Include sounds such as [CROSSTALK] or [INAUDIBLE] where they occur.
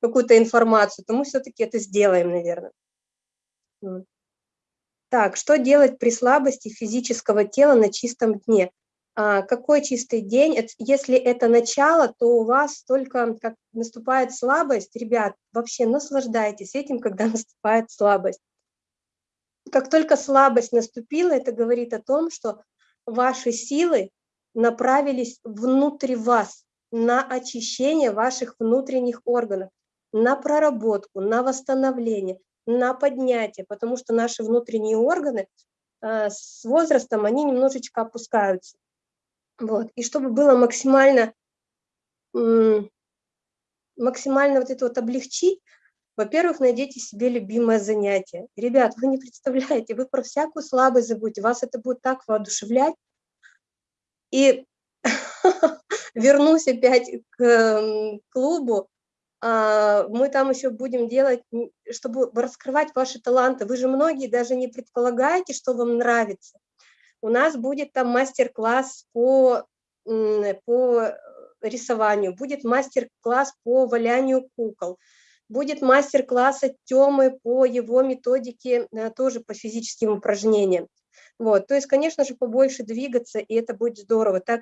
какую-то информацию, то мы все-таки это сделаем, наверное. Так, что делать при слабости физического тела на чистом дне? А, какой чистый день? Если это начало, то у вас только как наступает слабость, ребят, вообще наслаждайтесь этим, когда [LAUGHS] наступает слабость. Как только слабость наступила, это говорит о том, что ваши силы направились внутрь вас, на очищение ваших внутренних органов, на проработку, на восстановление, на поднятие, потому что наши внутренние органы э, с возрастом, они немножечко опускаются. Вот. И чтобы было максимально, максимально вот это вот облегчить, во-первых, найдите себе любимое занятие. Ребят, вы не представляете, вы про всякую слабость забудете, вас это будет так воодушевлять. И [LAUGHS] вернусь опять к клубу, а, мы там еще будем делать, чтобы раскрывать ваши таланты. Вы же многие даже не предполагаете, что вам нравится. У нас будет там мастер-класс по, по рисованию, будет мастер-класс по валянию кукол, будет мастер-класс от Тёмы по его методике, э, тоже по физическим упражнениям. Вот, то есть, конечно же, побольше двигаться, и это будет здорово. Так